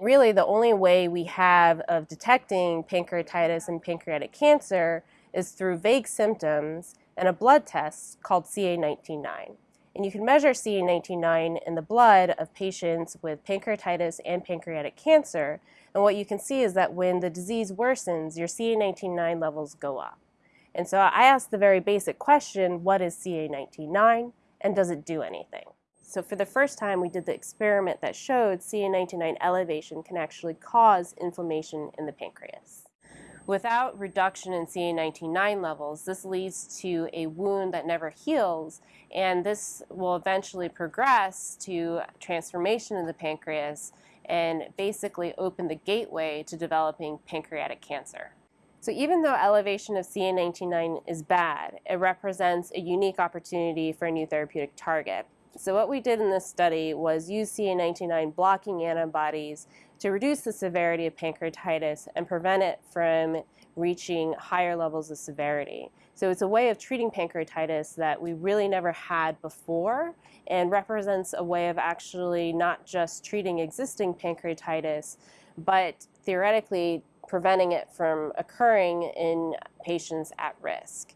Really, the only way we have of detecting pancreatitis and pancreatic cancer is through vague symptoms and a blood test called CA19-9. And you can measure CA19-9 in the blood of patients with pancreatitis and pancreatic cancer. And what you can see is that when the disease worsens, your CA19-9 levels go up. And so I asked the very basic question, what is CA19-9 and does it do anything? So for the first time, we did the experiment that showed CA19-9 elevation can actually cause inflammation in the pancreas. Without reduction in CA19-9 levels, this leads to a wound that never heals, and this will eventually progress to transformation of the pancreas and basically open the gateway to developing pancreatic cancer. So even though elevation of CA19-9 is bad, it represents a unique opportunity for a new therapeutic target. So what we did in this study was use CA19-9 blocking antibodies to reduce the severity of pancreatitis and prevent it from reaching higher levels of severity. So it's a way of treating pancreatitis that we really never had before and represents a way of actually not just treating existing pancreatitis, but theoretically preventing it from occurring in patients at risk.